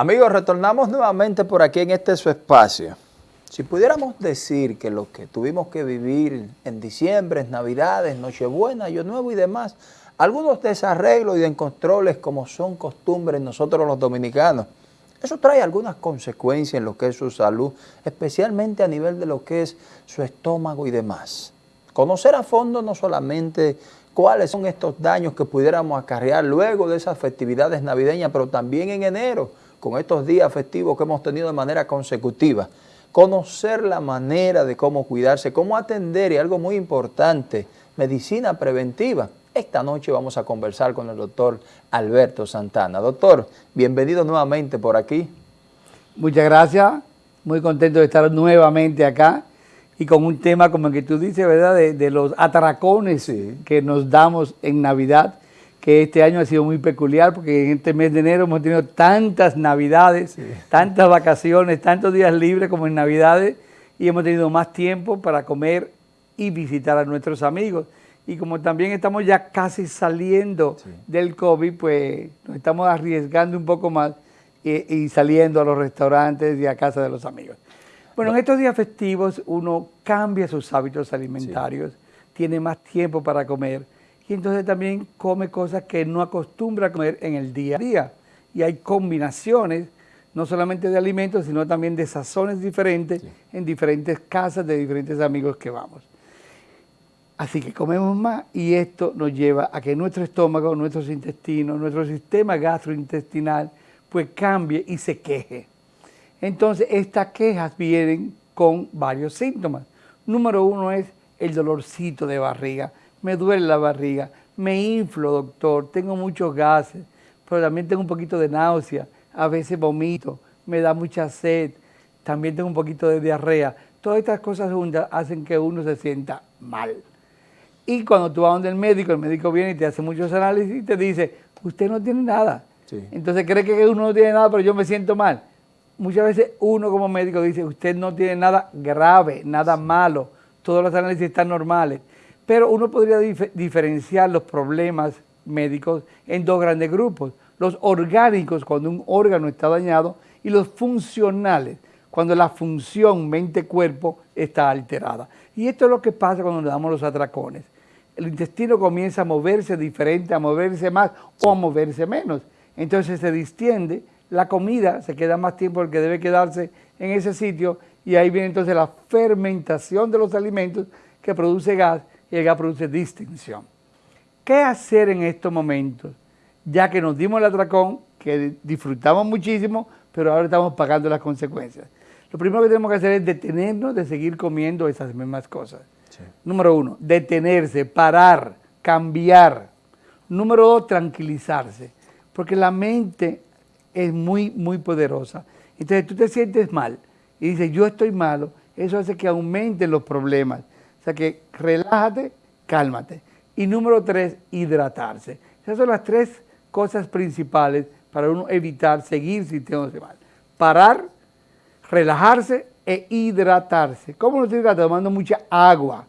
Amigos, retornamos nuevamente por aquí en este su espacio. Si pudiéramos decir que lo que tuvimos que vivir en diciembre, Navidades, Nochebuena, Año Nuevo y demás, algunos desarreglos y descontroles como son costumbres nosotros los dominicanos, eso trae algunas consecuencias en lo que es su salud, especialmente a nivel de lo que es su estómago y demás. Conocer a fondo no solamente cuáles son estos daños que pudiéramos acarrear luego de esas festividades navideñas, pero también en enero, con estos días festivos que hemos tenido de manera consecutiva. Conocer la manera de cómo cuidarse, cómo atender y algo muy importante, medicina preventiva. Esta noche vamos a conversar con el doctor Alberto Santana. Doctor, bienvenido nuevamente por aquí. Muchas gracias, muy contento de estar nuevamente acá y con un tema como el que tú dices, ¿verdad? De, los atracones que nos damos en Navidad que este año ha sido muy peculiar porque en este mes de enero hemos tenido tantas navidades, tantas vacaciones, tantos días libres como en navidades y hemos tenido más tiempo para comer y visitar a nuestros amigos. Y como también estamos ya casi saliendo del COVID, pues nos estamos arriesgando un poco más y, saliendo a los restaurantes y a casa de los amigos. Bueno, en estos días festivos uno cambia sus hábitos alimentarios, tiene más tiempo para comer, y entonces también come cosas que no acostumbra a comer en el día a día. Y hay combinaciones, no solamente de alimentos, sino también de sazones diferentes en diferentes casas de diferentes amigos que vamos. Así que comemos más y esto nos lleva a que nuestro estómago, nuestros intestinos, nuestro sistema gastrointestinal, pues cambie y se queje. Entonces, estas quejas vienen con varios síntomas. Número uno es el dolorcito de barriga me duele la barriga, me inflo, doctor, tengo muchos gases, pero también tengo un poquito de náusea, a veces vomito, me da mucha sed, también tengo un poquito de diarrea. Todas estas cosas juntas hacen que uno se sienta mal. Y cuando tú vas donde el médico, el médico viene y te hace muchos análisis y te dice, usted no tiene nada. Entonces cree que uno no tiene nada, pero yo me siento mal. Muchas veces uno como médico dice, usted no tiene nada grave, nada malo, todos los análisis están normales. Pero uno podría diferenciar los problemas médicos en dos grandes grupos. Los orgánicos, cuando un órgano está dañado, y los funcionales, cuando la función mente-cuerpo está alterada. Y esto es lo que pasa cuando le damos los atracones. El intestino comienza a moverse diferente, a moverse más o a moverse menos. Entonces se distiende, la comida se queda más tiempo el que debe quedarse en ese sitio y ahí viene entonces la fermentación de los alimentos que produce gas y el gas produce distinción. ¿Qué hacer en estos momentos? Ya que nos dimos el atracón, que disfrutamos muchísimo, pero ahora estamos pagando las consecuencias. Lo primero que tenemos que hacer es detenernos de seguir comiendo esas mismas cosas. Número uno, detenerse, parar, cambiar. Número dos, tranquilizarse. Porque la mente es muy, muy poderosa. Entonces tú te sientes mal y dices, yo estoy malo, eso hace que aumenten los problemas que relájate, cálmate. Y número tres, hidratarse. Esas son las tres cosas principales para uno evitar seguir sintiéndose mal. Parar, relajarse e hidratarse. ¿Cómo nos hidrata? Tomando mucha agua.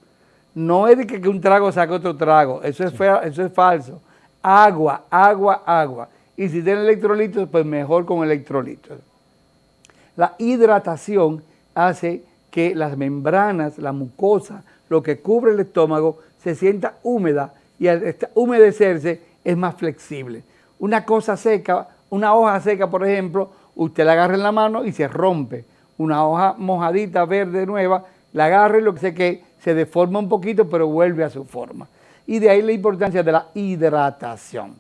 No es de que, un trago saque otro trago, eso es, eso es falso. Agua, agua, agua. Y si tiene electrolitos, pues mejor con electrolitos. La hidratación hace que las membranas, la mucosa, lo que cubre el estómago se sienta húmeda y al humedecerse es más flexible. Una cosa seca, una hoja seca, por ejemplo, usted la agarra en la mano y se rompe. Una hoja mojadita, verde, nueva, la agarra y lo que sé que se deforma un poquito, pero vuelve a su forma. Y de ahí la importancia de la hidratación.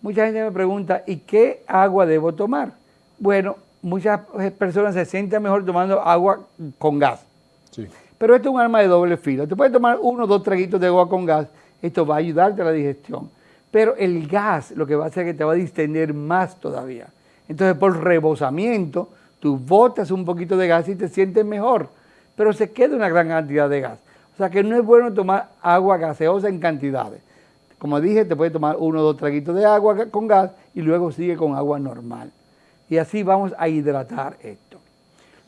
Mucha gente me pregunta, ¿y qué agua debo tomar? Bueno, muchas personas se sienten mejor tomando agua con gas. Sí. Pero esto es un arma de doble filo. Te puedes tomar uno o dos traguitos de agua con gas, esto va a ayudarte a la digestión. Pero el gas lo que va a hacer es que te va a distender más todavía. Entonces por rebosamiento, tú botas un poquito de gas y te sientes mejor, pero se queda una gran cantidad de gas. O sea que no es bueno tomar agua gaseosa en cantidades. Como dije, te puedes tomar uno o dos traguitos de agua con gas y luego sigue con agua normal. Y así vamos a hidratar esto.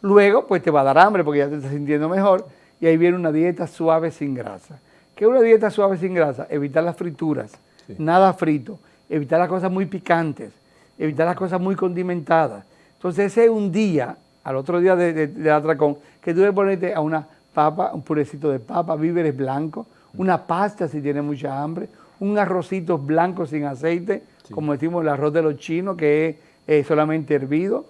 Luego, pues te va a dar hambre porque ya te estás sintiendo mejor y ahí viene una dieta suave sin grasa. ¿Qué es una dieta suave sin grasa? Evitar las frituras, nada frito, evitar las cosas muy picantes, evitar las cosas muy condimentadas. Entonces ese es un día, al otro día de, de, atracón, que tú debes ponerte a una papa, un purecito de papa, víveres blancos, una pasta si tienes mucha hambre, un arrocito blanco sin aceite, como decimos el arroz de los chinos, que es solamente hervido.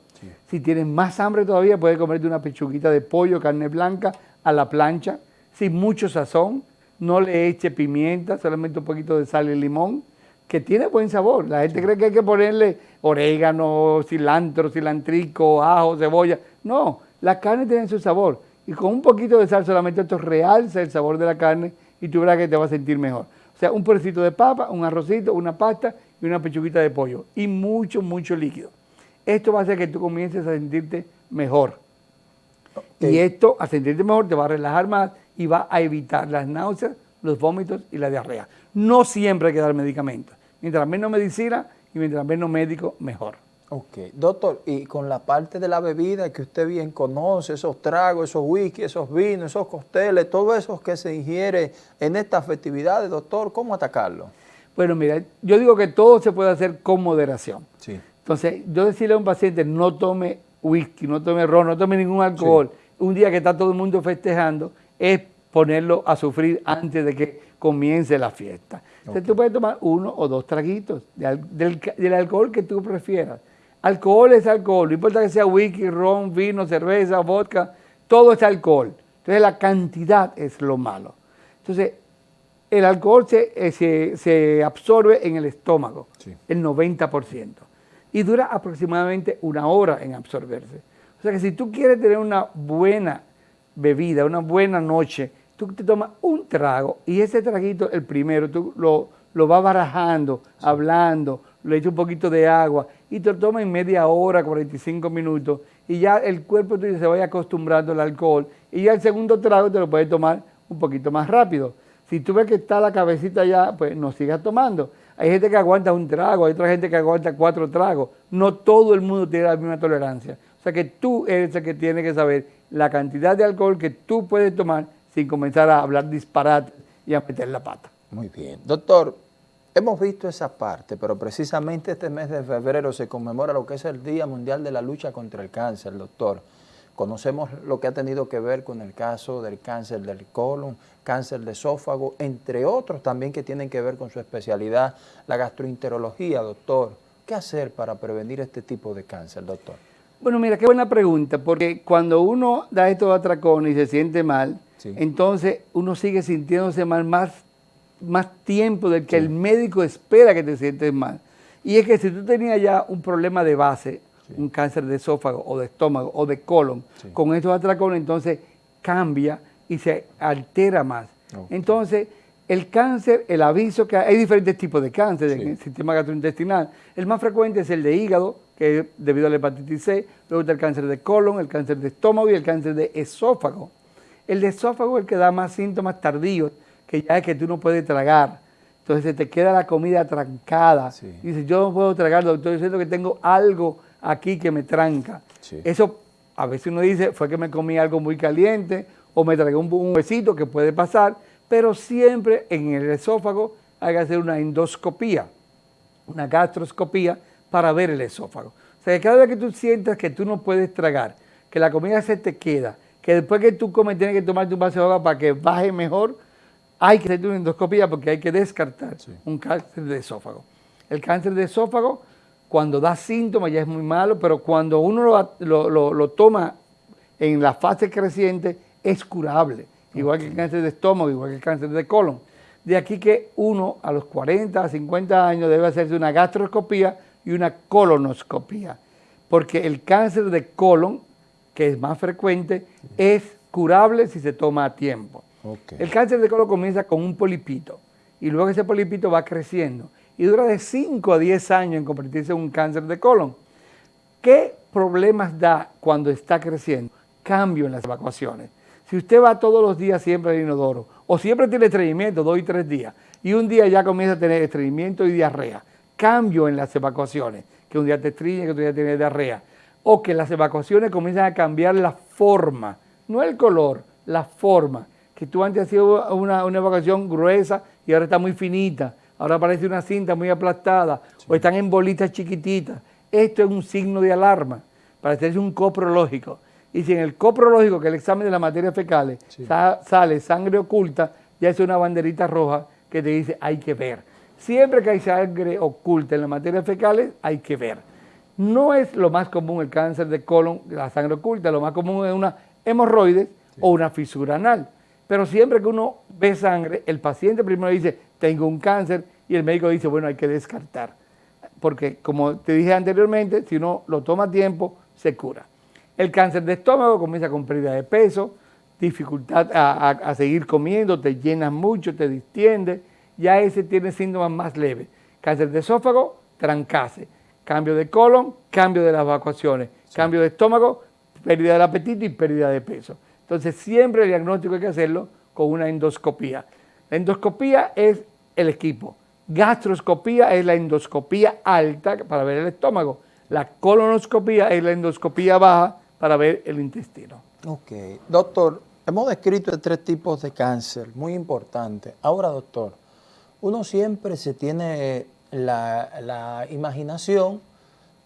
Si tienes más hambre todavía, puedes comerte una pechuguita de pollo, carne blanca, a la plancha, sin mucho sazón, no le eche pimienta, solamente un poquito de sal y limón, que tiene buen sabor. La gente cree que hay que ponerle orégano, cilantro, cilantrico, ajo, cebolla. No, la carne tiene su sabor. Y con un poquito de sal solamente esto realza el sabor de la carne y tú verás que te vas a sentir mejor. O sea, un purecito de papa, un arrocito, una pasta y una pechuguita de pollo. Y mucho, mucho líquido. Esto va a hacer que tú comiences a sentirte mejor. Y esto, a sentirte mejor, te va a relajar más y va a evitar las náuseas, los vómitos y la diarrea. No siempre hay que dar medicamentos. Mientras menos medicina y mientras menos médico, mejor. Ok, doctor, y con la parte de la bebida que usted bien conoce, esos tragos, esos whisky, esos vinos, esos costeles, todo eso que se ingiere en estas festividades, doctor, ¿cómo atacarlo? Bueno, mira, yo digo que todo se puede hacer con moderación. Sí. Entonces, yo decirle a un paciente, no tome whisky, no tome ron, no tome ningún alcohol, un día que está todo el mundo festejando, es ponerlo a sufrir antes de que comience la fiesta. Entonces tú puedes tomar uno o dos traguitos del, alcohol que tú prefieras. Alcohol es alcohol, no importa que sea whisky, ron, vino, cerveza, vodka, todo es alcohol. Entonces la cantidad es lo malo. Entonces el alcohol se, eh, se, absorbe en el estómago, el 90%, y dura aproximadamente una hora en absorberse. O sea que si tú quieres tener una buena bebida, una buena noche, tú te tomas un trago y ese traguito, el primero, tú lo, lo vas barajando, hablando, le echas un poquito de agua y te lo tomas en media hora, 45 minutos y ya el cuerpo tuyo se vaya acostumbrando al alcohol y ya el segundo trago te lo puedes tomar un poquito más rápido. Si tú ves que está la cabecita ya, pues no sigas tomando. Hay gente que aguanta un trago, hay otra gente que aguanta cuatro tragos. No todo el mundo tiene la misma tolerancia. O sea que tú eres el que tiene que saber la cantidad de alcohol que tú puedes tomar sin comenzar a hablar disparate y a meter la pata. Muy bien. Doctor, hemos visto esa parte, pero precisamente este mes de febrero se conmemora lo que es el Día Mundial de la Lucha contra el Cáncer, doctor. Conocemos lo que ha tenido que ver con el caso del cáncer del colon, cáncer de esófago, entre otros también que tienen que ver con su especialidad, la gastroenterología, doctor. ¿Qué hacer para prevenir este tipo de cáncer, doctor? Bueno, mira, qué buena pregunta, porque cuando uno da estos atracones y se siente mal, entonces uno sigue sintiéndose mal más, más tiempo del que el médico espera que te sientes mal. Y es que si tú tenías ya un problema de base, un cáncer de esófago o de estómago o de colon, con estos atracones entonces cambia y se altera más. Entonces, el cáncer, el aviso que hay, diferentes tipos de cáncer en el sistema gastrointestinal. El más frecuente es el de hígado, que es debido a la hepatitis C, luego está el cáncer de colon, el cáncer de estómago y el cáncer de esófago. El de esófago es el que da más síntomas tardíos, que ya es que tú no puedes tragar. Entonces se te queda la comida trancada. Y dices, yo no puedo tragar, doctor, yo siento que tengo algo aquí que me tranca. Eso a veces uno dice, fue que me comí algo muy caliente o me tragué un, un besito que puede pasar, pero siempre en el esófago hay que hacer una endoscopía, una gastroscopía para ver el esófago. O sea, que cada vez que tú sientas que tú no puedes tragar, que la comida se te queda, que después que tú comes tienes que tomarte un vaso de agua para que baje mejor, hay que hacer una endoscopía porque hay que descartar un cáncer de esófago. El cáncer de esófago, cuando da síntomas ya es muy malo, pero cuando uno lo, toma en la fase creciente, es curable. Igual que el cáncer de estómago, igual que el cáncer de colon. De aquí que uno a los 40, 50 años debe hacerse una gastroscopía y una colonoscopía, porque el cáncer de colon, que es más frecuente, es curable si se toma a tiempo. El cáncer de colon comienza con un polipito y luego ese polipito va creciendo y dura de 5 a 10 años en convertirse en un cáncer de colon. ¿Qué problemas da cuando está creciendo? Cambio en las evacuaciones. Si usted va todos los días siempre al inodoro o siempre tiene estreñimiento dos y tres días y un día ya comienza a tener estreñimiento y diarrea, cambio en las evacuaciones, que un día te estriñe, que otro día tienes diarrea, o que las evacuaciones comienzan a cambiar la forma, no el color, la forma, que tú antes hacías una, una evacuación gruesa y ahora está muy finita, ahora parece una cinta muy aplastada, o están en bolitas chiquititas. Esto es un signo de alarma, para hacerse un coprológico. Y si en el coprológico, que es el examen de las materias fecales, sale sangre oculta, ya es una banderita roja que te dice hay que ver. Siempre que hay sangre oculta en las materias fecales, hay que ver. No es lo más común el cáncer de colon, la sangre oculta, lo más común es una hemorroides o una fisura anal. Pero siempre que uno ve sangre, el paciente primero dice, tengo un cáncer, y el médico dice, bueno, hay que descartar. Porque como te dije anteriormente, si uno lo toma a tiempo, se cura. El cáncer de estómago comienza con pérdida de peso, dificultad a, seguir comiendo, te llenas mucho, te distiende, ya ese tiene síntomas más leves. Cáncer de esófago, trancase. Cambio de colon, cambio de las evacuaciones. Cambio de estómago, pérdida del apetito y pérdida de peso. Entonces siempre el diagnóstico hay que hacerlo con una endoscopía. La endoscopía es el equipo. Gastroscopía es la endoscopía alta para ver el estómago. La colonoscopía es la endoscopía baja para ver el intestino. Ok. Doctor, hemos descrito tres tipos de cáncer, muy importante. Ahora, doctor, uno siempre se tiene la, la imaginación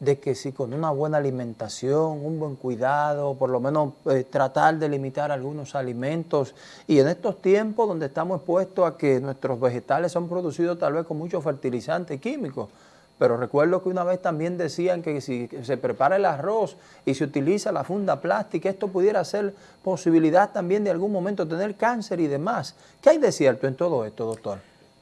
de que si con una buena alimentación, un buen cuidado, por lo menos eh, tratar de limitar algunos alimentos y en estos tiempos donde estamos expuestos a que nuestros vegetales son producidos tal vez con muchos fertilizantes químicos, pero recuerdo que una vez también decían que si se prepara el arroz y se utiliza la funda plástica, esto pudiera ser posibilidad también de algún momento tener cáncer y demás. ¿Qué hay de cierto en todo esto, doctor?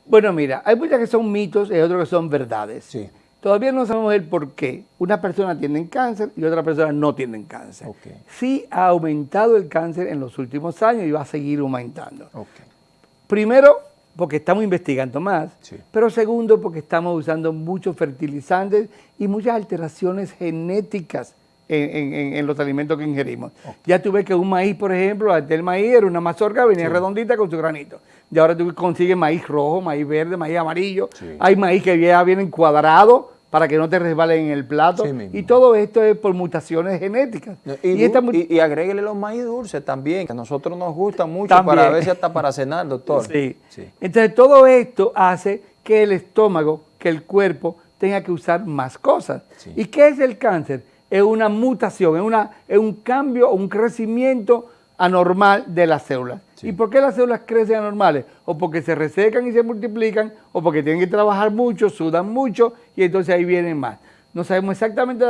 Bueno, mira, hay muchas que son mitos y otros que son verdades. Sí. Todavía no sabemos el por qué una persona tiene cáncer y otra persona no tiene cáncer. Sí ha aumentado el cáncer en los últimos años y va a seguir aumentando. Primero, porque estamos investigando más, pero segundo, porque estamos usando muchos fertilizantes y muchas alteraciones genéticas en, los alimentos que ingerimos. Ya tú ves que un maíz, por ejemplo, el maíz era una mazorca, venía redondita con su granito. Y ahora tú consigues maíz rojo, maíz verde, maíz amarillo. Hay maíz que ya vienen cuadrados para que no te resbalen en el plato. y todo esto es por mutaciones genéticas. Y, y, agréguele los maíz dulces también, que a nosotros nos gustan mucho para ver si hasta para cenar, doctor. Sí. Entonces todo esto hace que el estómago, que el cuerpo tenga que usar más cosas. ¿Y qué es el cáncer? es una mutación, es, una, es un cambio, un crecimiento anormal de las células. ¿Y por qué las células crecen anormales? O porque se resecan y se multiplican, o porque tienen que trabajar mucho, sudan mucho, y entonces ahí vienen más. No sabemos exactamente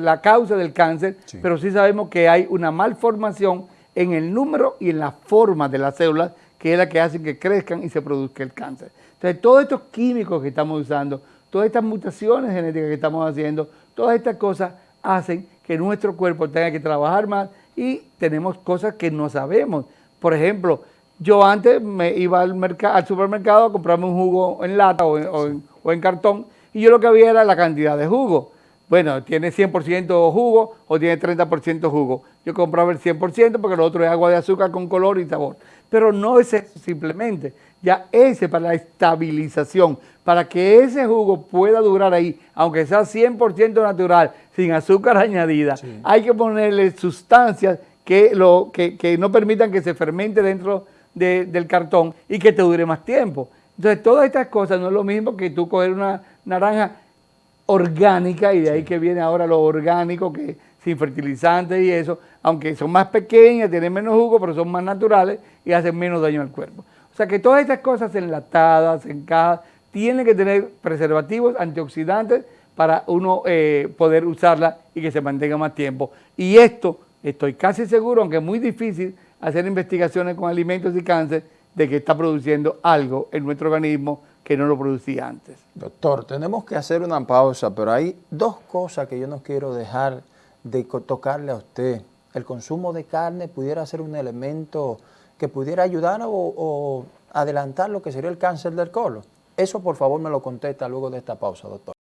la, causa del cáncer, pero sí sabemos que hay una malformación en el número y en la forma de las células, que es la que hace que crezcan y se produzca el cáncer. Entonces, todos estos químicos que estamos usando, todas estas mutaciones genéticas que estamos haciendo, todas estas cosas hacen que nuestro cuerpo tenga que trabajar más y tenemos cosas que no sabemos. Por ejemplo, yo antes me iba al, al supermercado a comprarme un jugo en lata o en, cartón y yo lo que había era la cantidad de jugo. Bueno, tiene 100% jugo o tiene 30% jugo. Yo compraba el 100% porque lo otro es agua de azúcar con color y sabor. Pero no es eso simplemente. Ya ese para la estabilización, para que ese jugo pueda durar ahí, aunque sea 100% natural, sin azúcar añadida, hay que ponerle sustancias que, lo, que, no permitan que se fermente dentro del cartón y que te dure más tiempo. Entonces, todas estas cosas no es lo mismo que tú coger una naranja orgánica y de ahí que viene ahora lo orgánico, que sin fertilizantes y eso, aunque son más pequeñas, tienen menos jugo, pero son más naturales y hacen menos daño al cuerpo. O sea que todas estas cosas enlatadas, en tienen que tener preservativos, antioxidantes, para uno eh, poder usarla y que se mantenga más tiempo. Y esto, estoy casi seguro, aunque es muy difícil hacer investigaciones con alimentos y cáncer, de que está produciendo algo en nuestro organismo que no lo producía antes. Doctor, tenemos que hacer una pausa, pero hay dos cosas que yo no quiero dejar de tocarle a usted. El consumo de carne pudiera ser un elemento que pudiera ayudar o, adelantar lo que sería el cáncer del colon? Eso por favor me lo contesta luego de esta pausa, doctor.